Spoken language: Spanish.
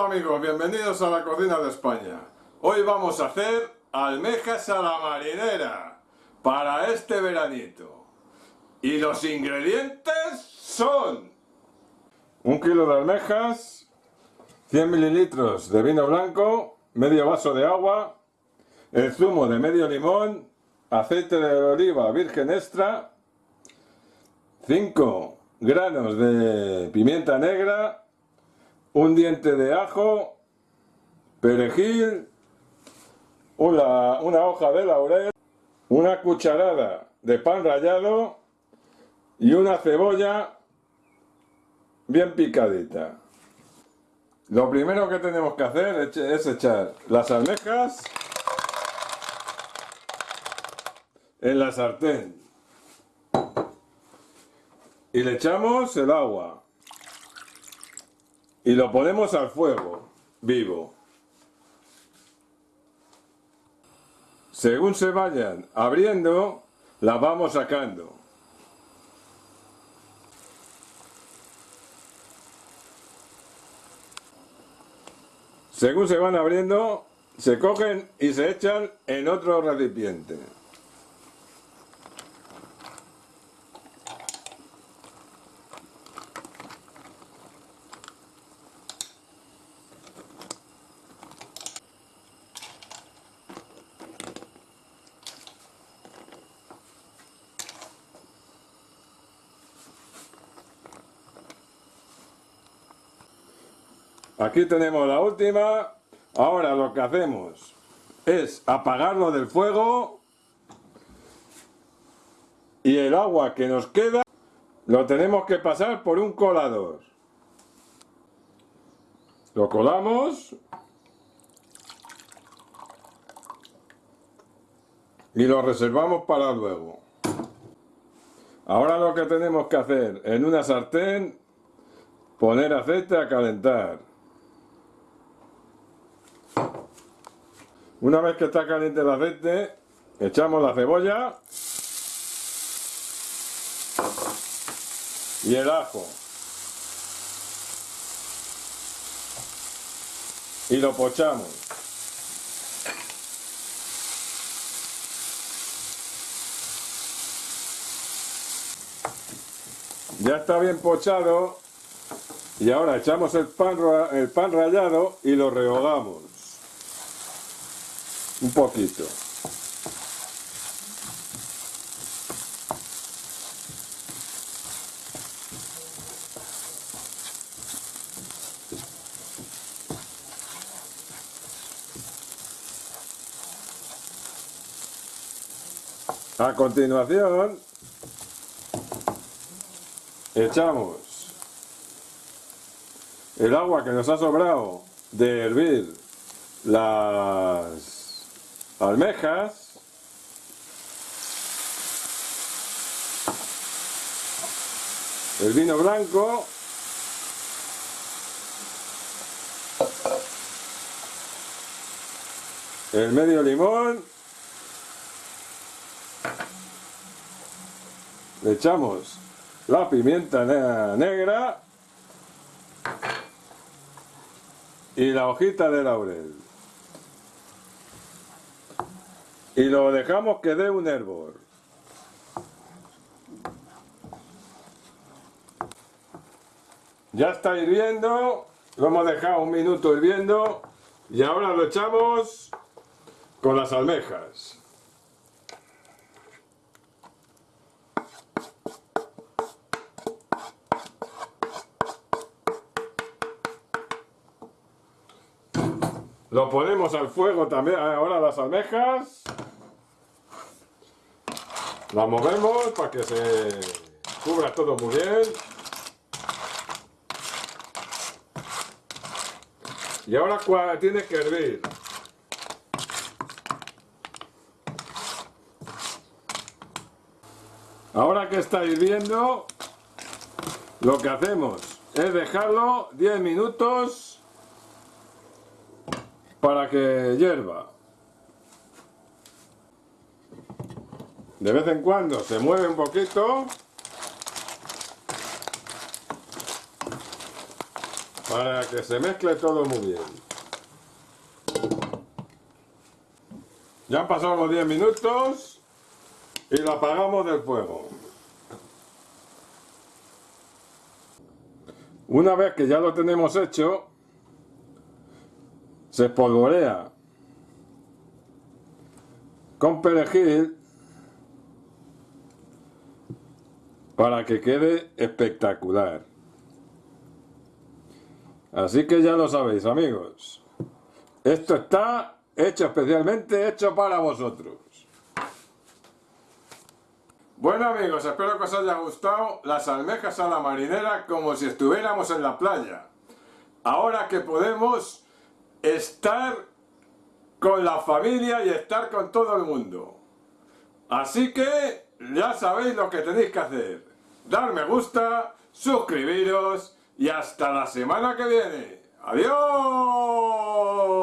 Hola amigos, bienvenidos a la cocina de España. Hoy vamos a hacer almejas a la marinera para este veranito. Y los ingredientes son un kilo de almejas, 100 mililitros de vino blanco, medio vaso de agua, el zumo de medio limón, aceite de oliva virgen extra, 5 granos de pimienta negra, un diente de ajo, perejil, una, una hoja de laurel, una cucharada de pan rallado y una cebolla bien picadita. Lo primero que tenemos que hacer es echar las almejas en la sartén y le echamos el agua y lo ponemos al fuego vivo. Según se vayan abriendo las vamos sacando. Según se van abriendo se cogen y se echan en otro recipiente Aquí tenemos la última. Ahora lo que hacemos es apagarlo del fuego y el agua que nos queda lo tenemos que pasar por un colador. Lo colamos y lo reservamos para luego. Ahora lo que tenemos que hacer en una sartén, poner aceite a calentar. Una vez que está caliente el aceite, echamos la cebolla y el ajo. Y lo pochamos. Ya está bien pochado y ahora echamos el pan, el pan rallado y lo rehogamos un poquito. A continuación, echamos el agua que nos ha sobrado de hervir las almejas, el vino blanco, el medio limón, le echamos la pimienta negra y la hojita de laurel. Y lo dejamos que dé un hervor. Ya está hirviendo, lo hemos dejado un minuto hirviendo y ahora lo echamos con las almejas. Lo ponemos al fuego también, ahora las almejas. La movemos para que se cubra todo muy bien. Y ahora tiene que hervir. Ahora que está hirviendo, lo que hacemos es dejarlo 10 minutos para que hierva. De vez en cuando se mueve un poquito. para que se mezcle todo muy bien. Ya han pasado los 10 minutos y lo apagamos del fuego. Una vez que ya lo tenemos hecho, se espolvorea con perejil para que quede espectacular. Así que ya lo sabéis amigos. Esto está hecho especialmente hecho para vosotros. Bueno amigos, espero que os haya gustado las almejas a la marinera como si estuviéramos en la playa. Ahora que podemos estar con la familia y estar con todo el mundo. Así que ya sabéis lo que tenéis que hacer dar me gusta, suscribiros y hasta la semana que viene. ¡Adiós!